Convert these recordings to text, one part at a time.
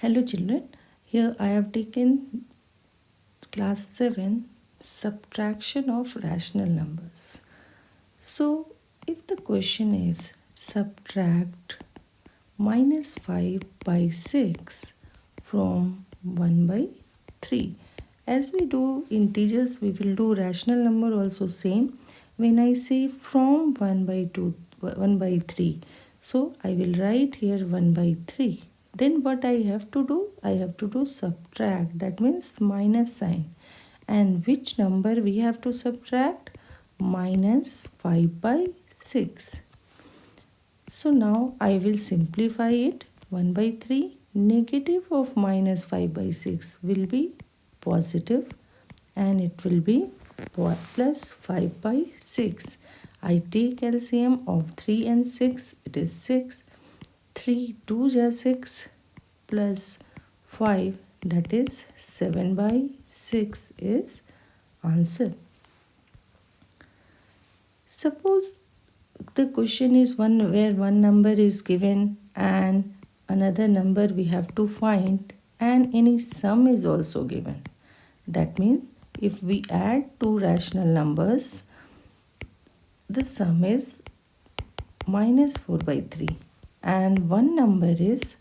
Hello children, here I have taken class 7 subtraction of rational numbers. So if the question is subtract minus 5 by 6 from 1 by 3. As we do integers we will do rational number also same. When I say from 1 by 2 1 by 3 so I will write here 1 by 3 then what I have to do? I have to do subtract that means minus sign and which number we have to subtract? Minus 5 by 6. So now I will simplify it 1 by 3 negative of minus 5 by 6 will be positive and it will be plus 5 by 6. I take LCM of 3 and 6 it is 6 3 2 is 6 plus 5 that is 7 by 6 is answer. Suppose the question is one where one number is given and another number we have to find and any sum is also given. That means if we add two rational numbers the sum is minus 4 by 3 and one number is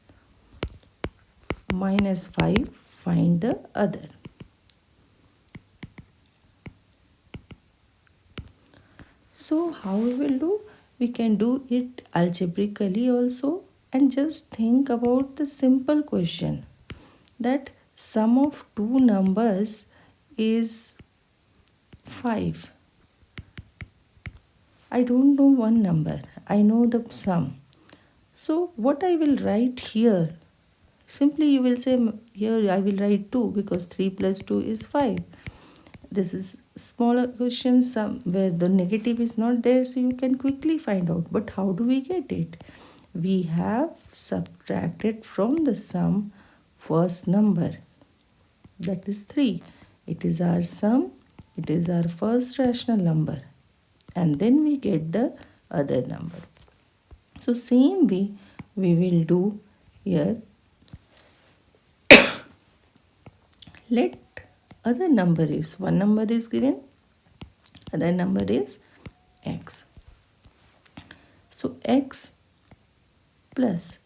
minus 5 find the other. So how we will do? We can do it algebraically also and just think about the simple question that sum of two numbers is 5 I don't know one number. I know the sum so what I will write here, simply you will say here I will write 2 because 3 plus 2 is 5. This is smaller question some where the negative is not there so you can quickly find out. But how do we get it? We have subtracted from the sum first number that is 3. It is our sum. It is our first rational number and then we get the other number. So same way we will do here. Let other number is, one number is given, other number is x. So x plus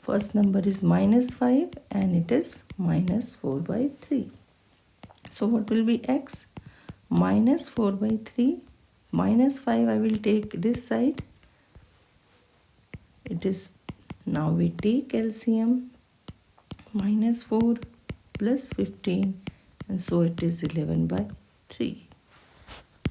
first number is minus 5 and it is minus 4 by 3. So what will be x? Minus 4 by 3 minus 5 I will take this side. It is now we take LCM minus 4 plus 15 and so it is 11 by 3